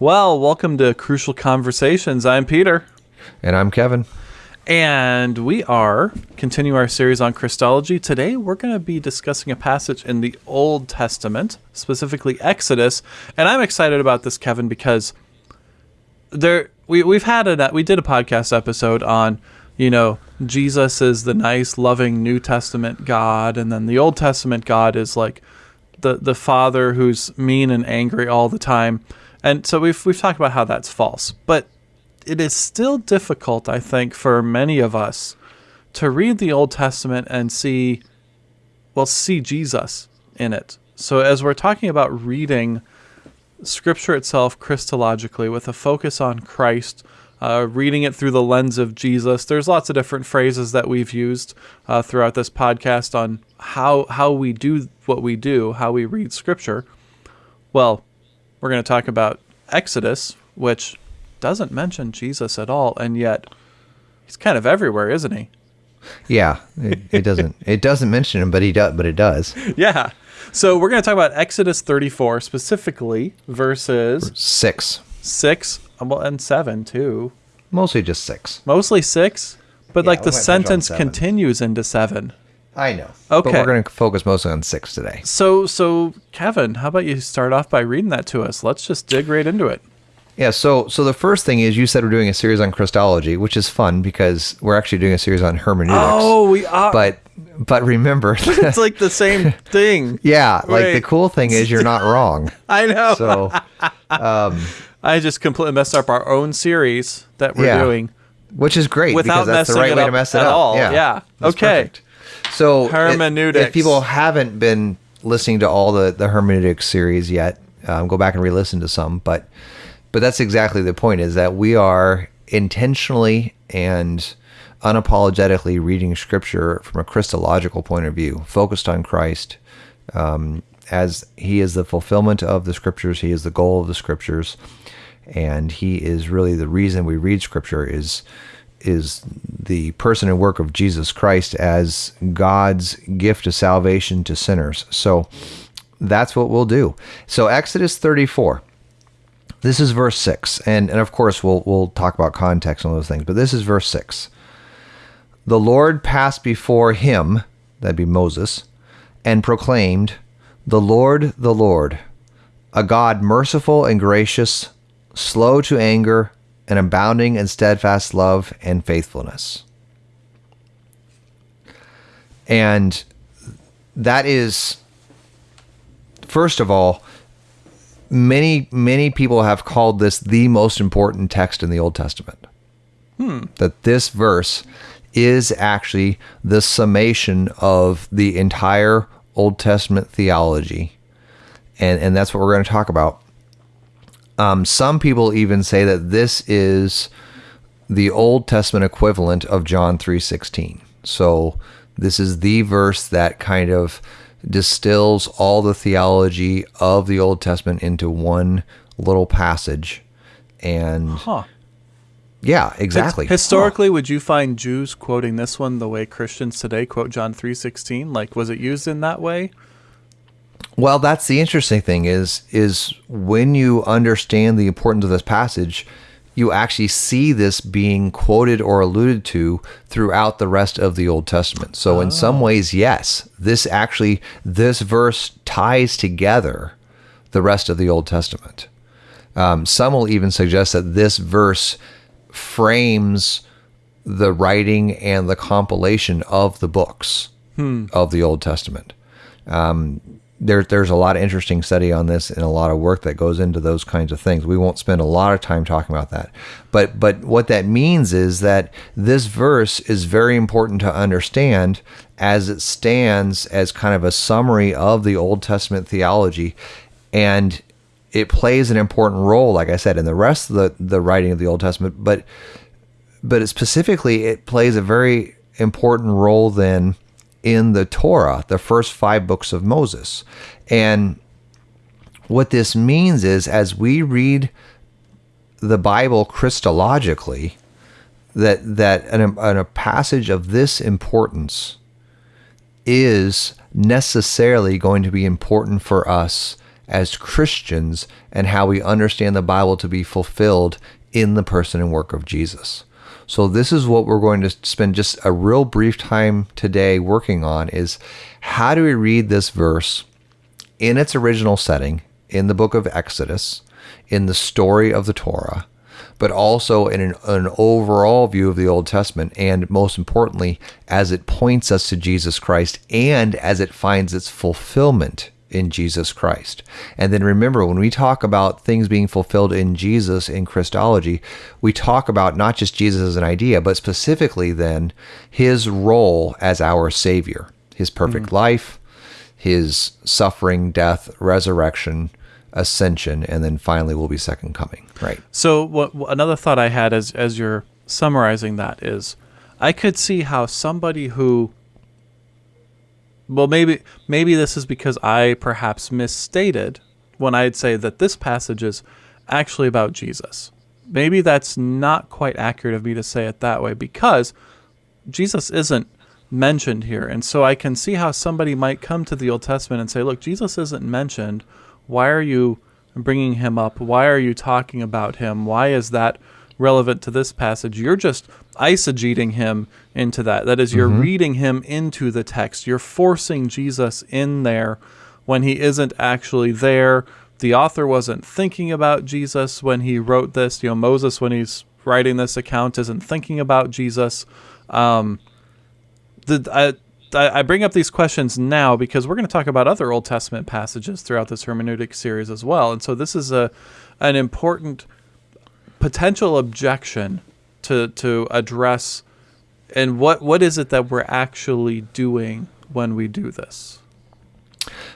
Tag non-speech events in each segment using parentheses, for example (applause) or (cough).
Well, welcome to Crucial Conversations. I'm Peter. And I'm Kevin. And we are continuing our series on Christology. Today, we're going to be discussing a passage in the Old Testament, specifically Exodus. And I'm excited about this, Kevin, because there we we've had a we did a podcast episode on you know Jesus is the nice, loving New Testament God, and then the Old Testament God is like the the Father who's mean and angry all the time. And so we've we've talked about how that's false, but it is still difficult, I think, for many of us to read the Old Testament and see, well, see Jesus in it. So as we're talking about reading Scripture itself Christologically with a focus on Christ, uh, reading it through the lens of Jesus. There's lots of different phrases that we've used uh, throughout this podcast on how how we do what we do, how we read Scripture. Well, we're going to talk about Exodus, which doesn't mention Jesus at all, and yet he's kind of everywhere, isn't he? Yeah, it, it doesn't (laughs) it doesn't mention him, but he does, but it does. Yeah. So we're going to talk about Exodus 34 specifically, verses six, six, well, and seven too. Mostly just six. Mostly six, but Yeah, like the might touch on sentence continues into seven. I know. Okay. But we're going to focus mostly on six today. So, so Kevin, how about you start off by reading that to us? Let's just dig right into it. Yeah. So so the first thing is you said we're doing a series on Christology, which is fun because we're actually doing a series on hermeneutics. Oh, we are. But but remember, (laughs) it's like the same (laughs) thing. yeah, like the cool thing is you're not wrong. (laughs) I know. So um, I just completely messed up our own series that we're Yeah. doing which is great without because that's the messing right it way up to mess it at up. all. Yeah. Yeah. Okay. perfect. So Hermeneutics. If people haven't been listening to all the the hermeneutics series yet, um, go back and re-listen to some. But but that's exactly the point: is that we are intentionally and unapologetically reading Scripture from a Christological point of view, focused on Christ. Um, as he is the fulfillment of the scriptures, he is the goal of the scriptures, and he is really the reason we read scripture is is the person and work of Jesus Christ as God's gift of salvation to sinners. So that's what we'll do. So Exodus 34. This is verse 6. And and of course we'll we'll talk about context and those things, but this is verse 6. The Lord passed before him, that'd be Moses, and proclaimed, The Lord, the Lord, a God merciful and gracious, slow to anger, and abounding in steadfast love and faithfulness. And that is, first of all, many, many people have called this the most important text in the Old Testament. Hmm. That this verse is actually the summation of the entire Old Testament theology. And, and that's what we're going to talk about. Um, some people even say that this is the Old Testament equivalent of John 3:16. So this is the verse that kind of distills all the theology of the Old Testament into one little passage. And Huh. yeah, exactly. Historically, would you find Jews quoting this one the way Christians today quote John 3:16? Like was it used in that way? Well, that's the interesting thing is is when you understand the importance of this passage, you actually see this being quoted or alluded to throughout the rest of the Old Testament. So in some ways, yes, this actually this verse ties together the rest of the Old Testament. Um, some will even suggest that this verse frames the writing and the compilation of the books of the Old Testament there, there's a lot of interesting study on this and a lot of work that goes into those kinds of things. We won't spend a lot of time talking about that. But but what that means is that this verse is very important to understand as it stands as kind of a summary of the Old Testament theology and it plays an important role like I said in the rest of the the writing of the Old Testament, but but specifically it plays a very important role then in the Torah, the first five books of Moses. And what this means is as we read the Bible Christologically, that that an, an, a passage of this importance is necessarily going to be important for us as Christians and how we understand the Bible to be fulfilled in the person and work of Jesus. So this is what we're going to spend just a real brief time today working on is how do we read this verse in its original setting in the book of Exodus, in the story of the Torah, but also in an, an, overall view of the Old Testament, and most importantly, as it points us to Jesus Christ and as it finds its fulfillment in Jesus Christ. And then remember, when we talk about things being fulfilled in Jesus in Christology, we talk about not just Jesus as an idea, but specifically then his role as our Savior, his perfect mm-hmm. life, his suffering, death, resurrection, ascension, and then finally will be second coming. Right. So, what, another thought I had as as you're summarizing that is, I could see how somebody who well maybe maybe this is because I perhaps misstated when I'd say that this passage is actually about Jesus. Maybe that's not quite accurate of me to say it that way because Jesus isn't mentioned here. And so I can see how somebody might come to the Old Testament and say, look, Jesus isn't mentioned. Why are you bringing him up? Why are you talking about him? Why is that relevant to this passage? You're just eisegeting him into that. That is, you're mm-hmm. reading him into the text. You're forcing Jesus in there when he isn't actually there. The author wasn't thinking about Jesus when he wrote this. You know, Moses, when he's writing this account, isn't thinking about Jesus. Um, the, I, I bring up these questions now because we're going to talk about other Old Testament passages throughout this hermeneutic series as well. And so this is a an important potential objection to to address and what what is it that we're actually doing when we do this?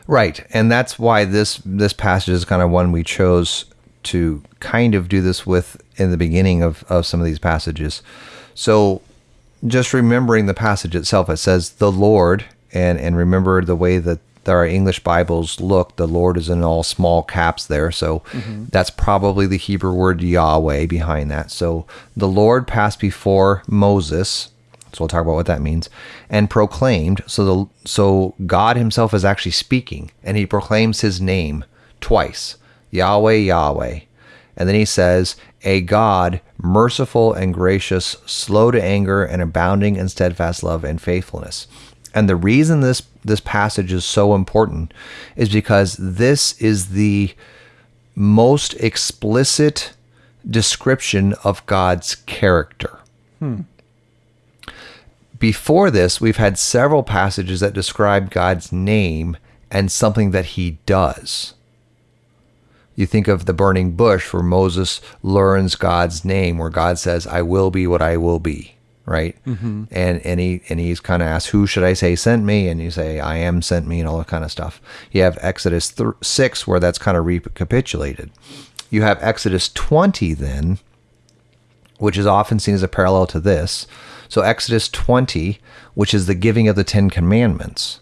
Right and that's why this this passage is kind of one we chose to kind of do this with in the beginning of, of some of these passages. So just remembering the passage itself it says the lord and and remember the way that our English Bibles look, the Lord is in all small caps there. So mm-hmm. that's probably the Hebrew word Yahweh behind that. So the Lord passed before Moses. So we'll talk about what that means, and proclaimed. So the so God Himself is actually speaking, and He proclaims His name twice, Yahweh, Yahweh, and then He says, "A God merciful and gracious, slow to anger, and abounding in steadfast love and faithfulness." And the reason this this passage is so important is because this is the most explicit description of God's character. Hmm. Before this, we've had several passages that describe God's name and something that he does. You think of the burning bush where Moses learns God's name, where God says, I will be what I will be right? Mm-hmm. And and he and he's kind of asked, "Who should I say sent me?" And you say, "I am sent me," and all that kind of stuff. You have Exodus th- six where that's kind of recapitulated. You have Exodus twenty then, which is often seen as a parallel to this. So Exodus twenty, which is the giving of the Ten Commandments.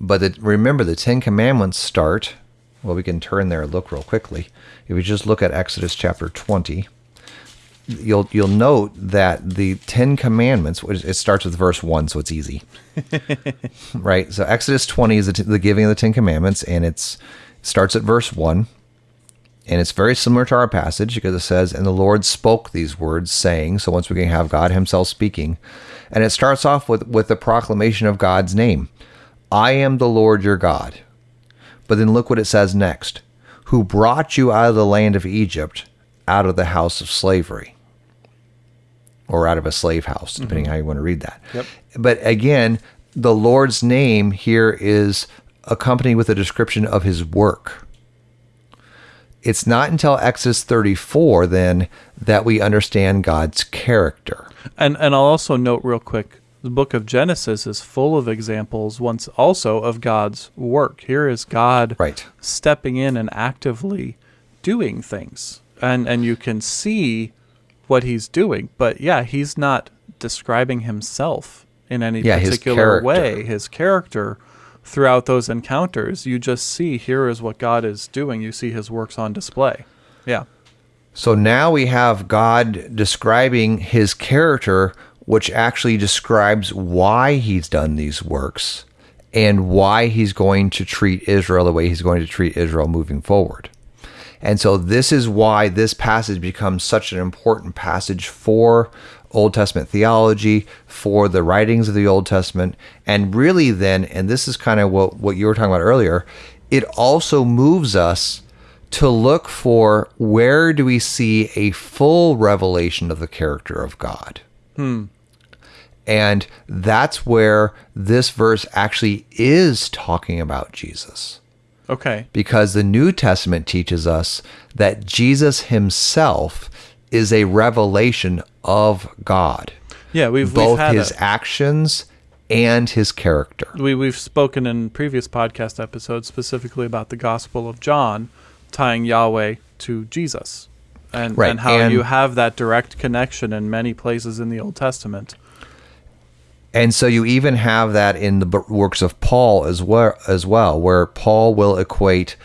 But the, remember, the Ten Commandments start. Well, we can turn there and look real quickly. If we just look at Exodus chapter twenty you'll you'll note that the Ten Commandments. It starts with verse one, so it's easy, (laughs) right? So Exodus twenty is the, the, giving of the Ten Commandments, and it's it starts at verse one, and it's very similar to our passage because it says, "And the Lord spoke these words, saying." So once we can have God Himself speaking, and it starts off with with the proclamation of God's name, "I am the Lord your God." But then look what it says next: "Who brought you out of the land of Egypt." Out of the house of slavery or out of a slave house, depending mm-hmm. how you want to read that. Yep. But again, the Lord's name here is accompanied with a description of his work. It's not until Exodus 34 then that we understand God's character. And and I'll also note real quick the book of Genesis is full of examples once also of God's work. Here is God right. stepping in and actively doing things. And and you can see what he's doing. But yeah, he's not describing himself in any yeah, particular his way. His character throughout those encounters, you just see here is what God is doing. You see his works on display. Yeah. So now we have God describing his character, which actually describes why he's done these works. and why he's going to treat Israel the way he's going to treat Israel moving forward. And so this is why this passage becomes such an important passage for Old Testament theology, for the writings of the Old Testament, and really then, and this is kind of what, what you were talking about earlier, it also moves us to look for where do we see a full revelation of the character of God. Hmm. And that's where this verse actually is talking about Jesus Okay. because the New Testament teaches us that Jesus himself is a revelation of God, Yeah, we've both we've had his a, actions and his character. we we've spoken in previous podcast episodes specifically about the Gospel of John tying Yahweh to Jesus. And, Right, and how and- you have that direct connection in many places in the Old Testament. And so you even have that in the works of Paul as well, as well, where Paul will equate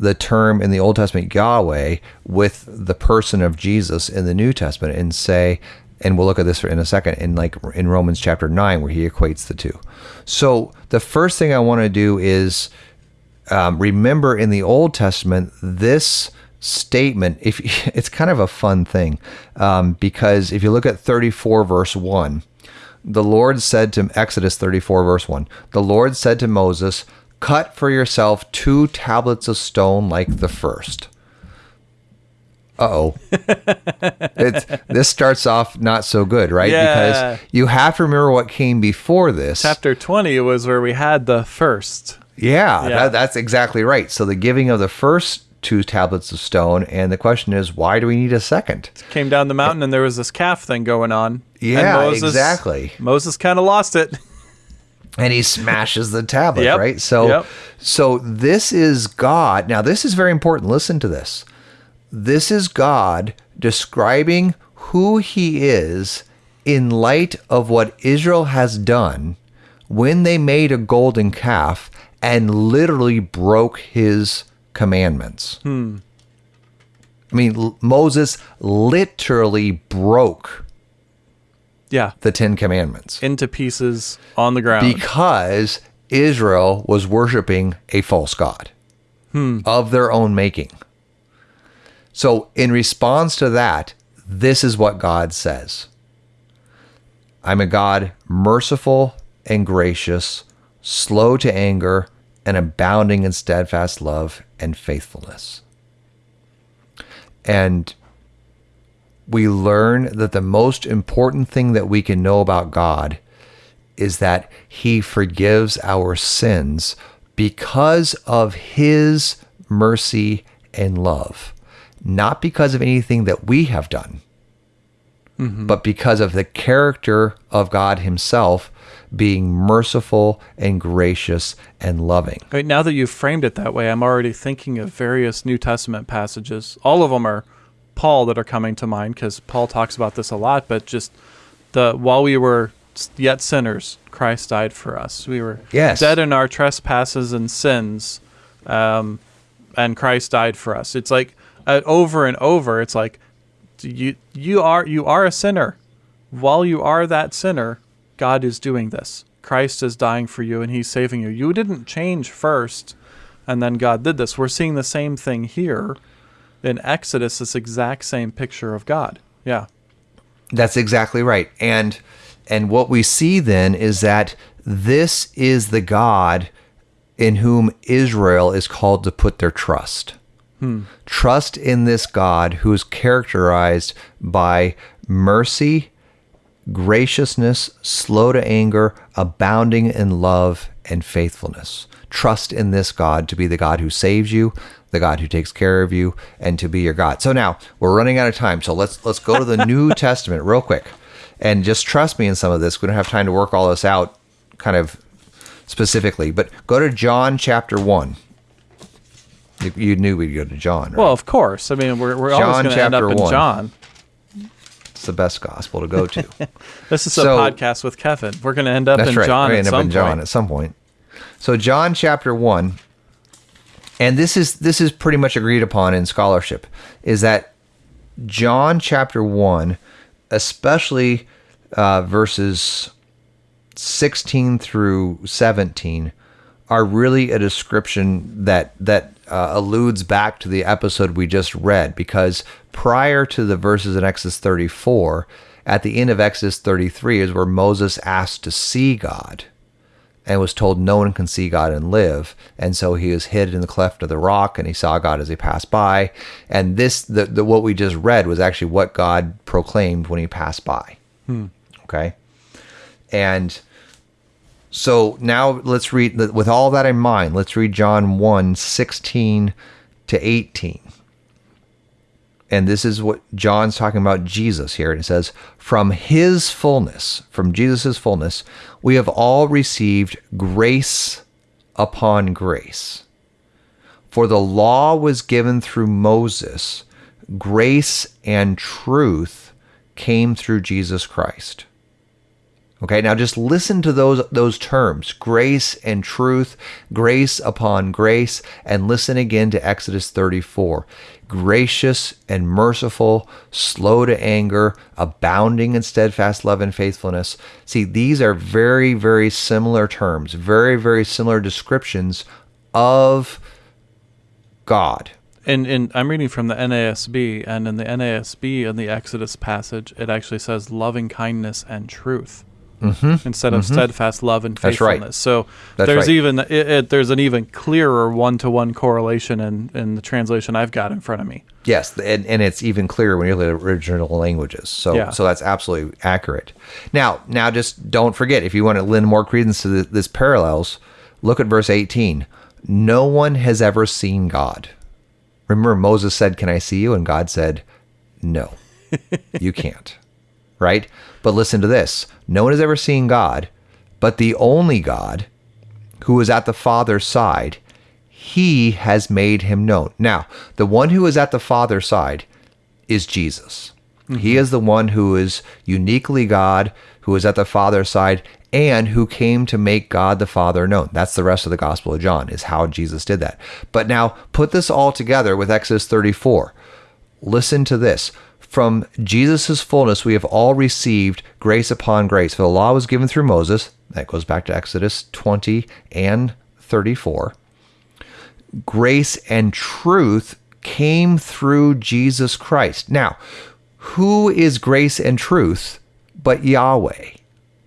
the term in the Old Testament Yahweh with the person of Jesus in the New Testament, and say, and we'll look at this in a second, in like in Romans chapter nine, where he equates the two. So the first thing I want to do is um, remember in the Old Testament this statement. If (laughs) it's kind of a fun thing, um, because if you look at 34 verse one, the Lord said to Exodus 34 verse one, the Lord said to Moses, "Cut for yourself two tablets of stone like the first. Uh oh. (laughs) this starts off not so good, right? Yeah. Because you have to remember what came before this. Chapter 20 was where we had the first. Yeah, Yeah. That, that's exactly right. So the giving of the first two tablets of stone, and the question is, why do we need a second? Came down the mountain and there was this calf thing going on. And Yeah, exactly. Moses kind of lost it. (laughs) And he smashes the tablet, Yep, right? So, yep. so this is God. Now, this is very important. Listen to this. This is God describing who He is in light of what Israel has done when they made a golden calf and literally broke His commandments. Hmm. I mean, Moses literally broke Yeah. the Ten Commandments Into pieces on the ground. because Israel was worshiping a false god hmm. of their own making. So, in response to that, this is what God says I'm a God merciful and gracious, slow to anger, and abounding in steadfast love and faithfulness. And we learn that the most important thing that we can know about God is that he forgives our sins because of his mercy and love, not because of anything that we have done, mm-hmm. but because of the character of God himself being merciful and gracious and loving. Right, now that you've framed it that way, I'm already thinking of various New Testament passages. All of them are Paul that are coming to mind because Paul talks about this a lot. But just the while we were yet sinners, Christ died for us. We were Yes. dead in our trespasses and sins, um, and Christ died for us. It's like uh, over and over. It's like you you are you are a sinner. While you are that sinner, God is doing this. Christ is dying for you and he's saving you. You didn't change first and then God did this. We're seeing the same thing here in Exodus, this exact same picture of God. Yeah. That's exactly right. And and what we see then is that this is the God in whom Israel is called to put their trust. Hmm. Trust in this God who is characterized by mercy, graciousness, slow to anger, abounding in love and faithfulness. Trust in this God to be the God who saves you, the God who takes care of you, and to be your God. So now we're running out of time. So let's let's go to the New (laughs) Testament real quick. And just trust me in some of this. We don't have time to work all this out kind of specifically. But go to John chapter one. You, you knew we'd go to John, right? Well, of course. I mean, we're, we're always going to end up in one. John. The best gospel to go to. (laughs) This is So- a podcast with Kevin. We're going to end up in right. John We're at gonna some end up in John point. at some point. So John chapter one, and this is this is pretty much agreed upon in scholarship, is that John chapter one, especially uh, verses sixteen through seventeen, are really a description that that uh, alludes back to the episode we just read because prior to the verses in Exodus 34, at the end of Exodus 33 is where Moses asked to see God and was told no one can see God and live. And so he was hid in the cleft of the rock and he saw God as he passed by. And this, the, the what we just read was actually what God proclaimed when he passed by. Okay. And so now let's read, with all that in mind, let's read John 1 16 to 18. And this is what John's talking about Jesus here. And it says, From his fullness, from Jesus' fullness, we have all received grace upon grace. For the law was given through Moses, grace and truth came through Jesus Christ. Okay, now just listen to those those terms, grace and truth, grace upon grace, and listen again to Exodus 34. Gracious and merciful, slow to anger, abounding in steadfast love and faithfulness. See, these are very, very similar terms, very, very similar descriptions of God. And, and I'm reading from the NASB, and in the NASB, in the Exodus passage, it actually says loving kindness and truth. Instead of steadfast love and Mm-hmm. That's right. faithfulness. So That's there's right. even it, it, there's an even clearer one to one correlation in, in the translation I've got in front of me. Yes, and, and it's even clearer when you look at the original languages. So Yeah. so that's absolutely accurate. Now now just don't forget if you want to lend more credence to the, this parallels, look at verse 18. No one has ever seen God. Remember Moses said, "Can I see you?" and God said, "No. you can't." (laughs) Right? But listen to this. No one has ever seen God, but the only God who is at the Father's side, he has made him known. Now, the one who is at the Father's side is Jesus. Mm-hmm. He is the one who is uniquely God, who is at the Father's side, and who came to make God the Father known. That's the rest of the Gospel of John, is how Jesus did that. But now put this all together with Exodus 34. Listen to this. From Jesus' fullness, we have all received grace upon grace. For the law was given through Moses. That goes back to Exodus 20 and 34. Grace and truth came through Jesus Christ. Now, who is grace and truth but Yahweh?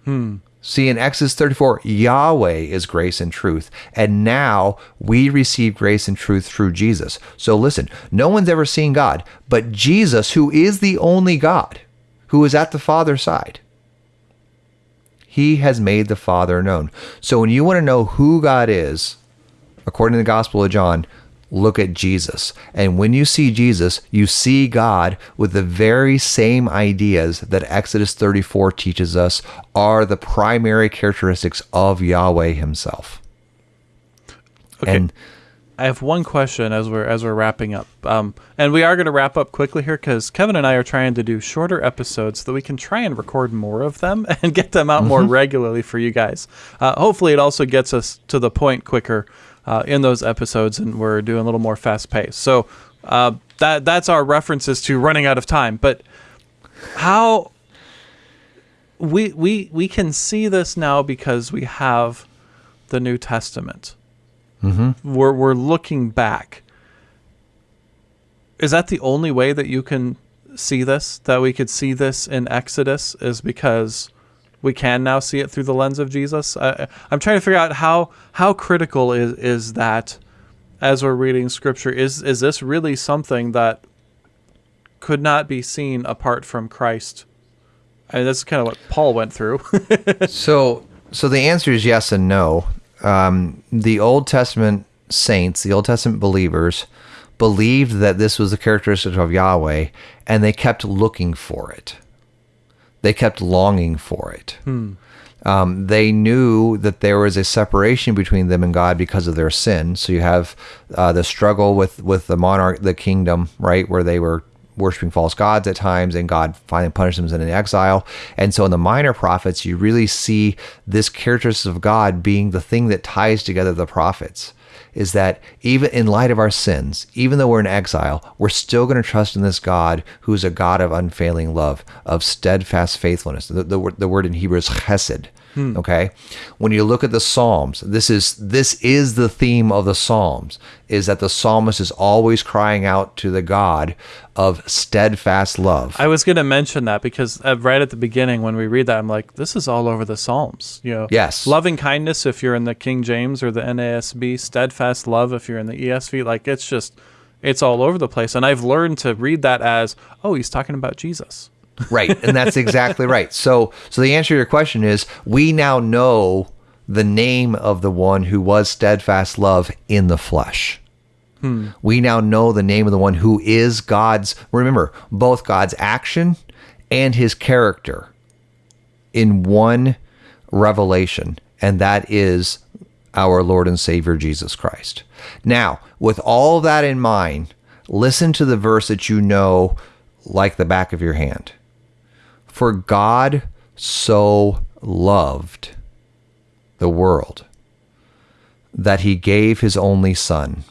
Hmm. See, in Exodus 34, Yahweh is grace and truth. And now we receive grace and truth through Jesus. So listen, no one's ever seen God, but Jesus, who is the only God, who is at the Father's side, he has made the Father known. So when you want to know who God is, according to the Gospel of John, look at Jesus. And when you see Jesus, you see God with the very same ideas that Exodus 34 teaches us are the primary characteristics of Yahweh himself. Okay. And I have one question as we're as we're wrapping up, um, and we are going to wrap up quickly here because Kevin and I are trying to do shorter episodes so that we can try and record more of them (laughs) and get them out more regularly for you guys. Uh, hopefully, it also gets us to the point quicker uh, in those episodes, and we're doing a little more fast paced. So uh, that that's our references to running out of time. But how we we we can see this now because we have the New Testament we're we're looking back. Is that the only way that you can see this? That we could see this in Exodus is because we can now see it through the lens of Jesus. I, I'm trying to figure out how how critical is is that as we're reading Scripture. Is is this really something that could not be seen apart from Christ? I mean, that's kind of what Paul went through. (laughs) So, so the answer is yes and no. Um, the Old Testament saints, the Old Testament believers, believed that this was the characteristic of Yahweh, and they kept looking for it. They kept longing for it. Um, they knew that there was a separation between them and God because of their sin. So you have uh, the struggle with with the monarch, the kingdom, right, where they were worshiping false gods at times, and God finally punished them in an exile. And so in the minor prophets, you really see this characteristic of God being the thing that ties together the prophets. Is that even in light of our sins, even though we're in exile, we're still going to trust in this God who's a God of unfailing love, of steadfast faithfulness. The, the, the word in Hebrew is chesed, Okay, when you look at the Psalms, this is this is the theme of the Psalms: is that the psalmist is always crying out to the God of steadfast love. I was going to mention that because uh, right at the beginning when we read that, I'm like, this is all over the Psalms. You know, Yes. loving kindness if you're in the King James or the NASB, steadfast love if you're in the ESV. Like it's just, it's all over the place. And I've learned to read that as, oh, he's talking about Jesus. Right and that's exactly right. So so the answer to your question is we now know the name of the one who was steadfast love in the flesh. Hmm. We now know the name of the one who is god's remember both god's action and his character in one revelation and that is our lord and savior jesus christ. Now with all that in mind listen to the verse that you know like the back of your hand for God so loved the world that he gave his only Son,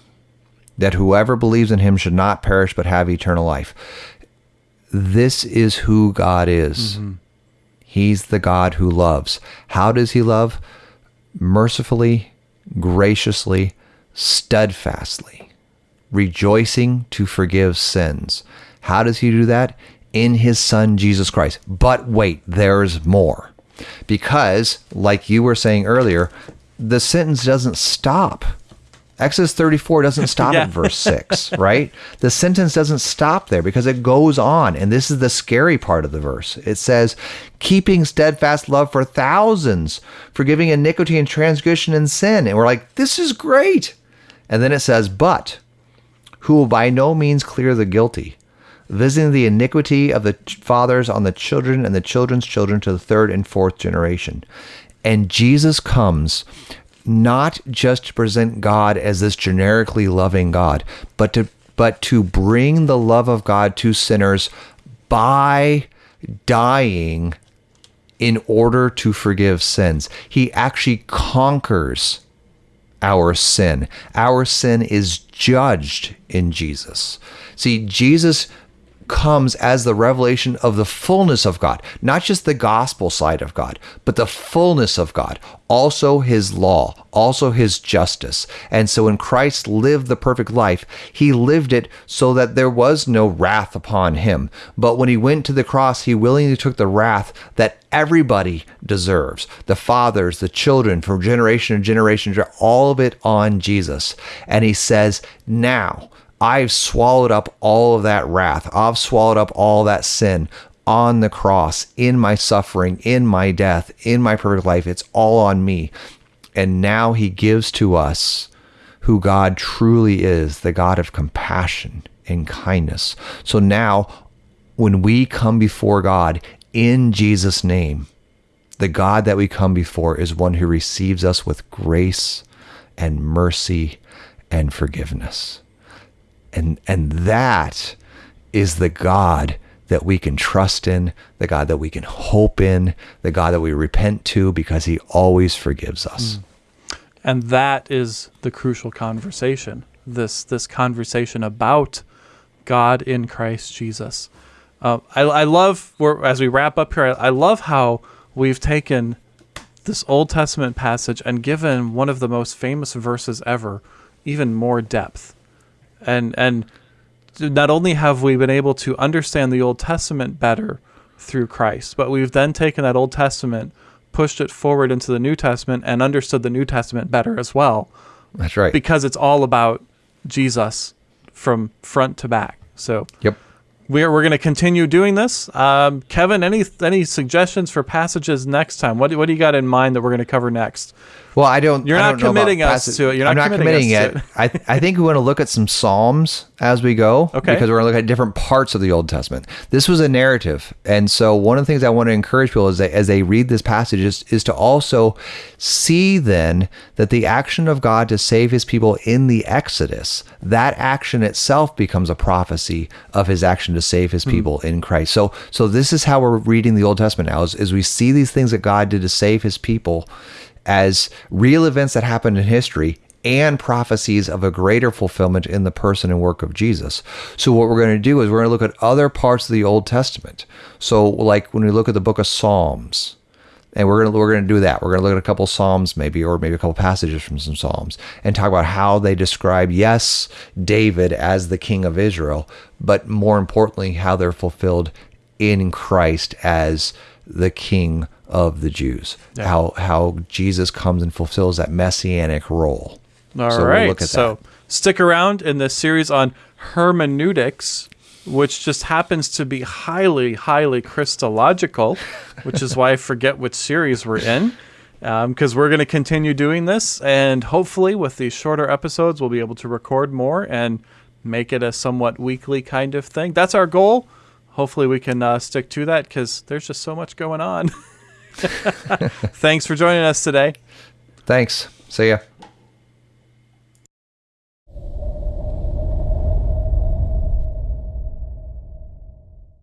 that whoever believes in him should not perish but have eternal life. This is who God is. Mm-hmm. He's the God who loves. How does he love? Mercifully, graciously, steadfastly rejoicing to forgive sins. How does he do that? In his son Jesus Christ. But wait, there's more. Because, like you were saying earlier, the sentence doesn't stop. Exodus 34 doesn't (laughs) stop Yeah. at verse 6, (laughs) right? The sentence doesn't stop there because it goes on. And this is the scary part of the verse. It says, keeping steadfast love for thousands, forgiving iniquity and transgression and sin. And we're like, this is great. And then it says, but who will by no means clear the guilty, visiting the iniquity of the fathers on the children and the children's children to the third and fourth generation. And Jesus comes not just to present God as this generically loving God, but to but to bring the love of God to sinners by dying in order to forgive sins. He actually conquers our sin. Our sin is judged in Jesus. See, Jesus comes as the revelation of the fullness of God, not just the gospel side of God, but the fullness of God, also his law, also his justice. And so when Christ lived the perfect life, he lived it so that there was no wrath upon him. But when he went to the cross, he willingly took the wrath that everybody deserves the fathers, the children, from generation to generation, all of it on Jesus. And he says, Now, I've swallowed up all of that wrath. I've swallowed up all that sin on the cross, in my suffering, in my death, in my perfect life. It's all on me. And now he gives to us who God truly is, the God of compassion and kindness. So now, when we come before God in Jesus' name, the God that we come before is one who receives us with grace and mercy and forgiveness and and that is the God that we can trust in, the God that we can hope in, the God that we repent to because he always forgives us. and that is the crucial conversation this this conversation about god in christ jesus. Uh, I, I love as we wrap up here I, I love how we've taken this old testament passage and given one of the most famous verses ever even more depth and and not only have we been able to understand the old testament better through christ but we've then taken that old testament pushed it forward into the new testament and understood the new testament better as well. That's right. because it's all about jesus from front to back. So yep. we're, we're going to continue doing this. Um, kevin any any suggestions for passages next time? What, what do you got in mind that we're going to cover next Well, I don't. You're I not don't know committing us passage- to it. You're I'm not not committing committing to I I think we want to look at some psalms as we go. Okay. Because we're going to look at different parts of the Old Testament. This was a narrative, and so one of the things I want to encourage people is that as they read this passage is, is to also see then that the action of God to save His people in the Exodus, that action itself becomes a prophecy of His action to save His hmm. people in Christ. So so this is how we're reading the Old Testament now. Is, is we see these things that God did to save His people as real events that happened in history and prophecies of a greater fulfillment in the person and work of Jesus. So what we're going to do is we're going to look at other parts of the Old Testament. So like when we look at the book of Psalms, and we're gonna we're gonna do that. We're gonna look at a couple psalms, maybe, or maybe a couple passages from some psalms, and talk about how they describe yes David as the king of Israel, but more importantly, how they're fulfilled in Christ as the king of the Jews. Yeah. How how Jesus comes and fulfills that messianic role. All right. So we'll at so that. stick around in this series on hermeneutics, which just happens to be highly, highly Christological, (laughs) which is why I forget which series we're in. Because we're going to continue doing this, and hopefully, with these shorter episodes, we'll be able to record more and make it a somewhat weekly kind of thing. That's our goal. Hopefully, we can uh, stick to that because there's just so much going on. (laughs) (laughs) Thanks for joining us today. Thanks. See ya.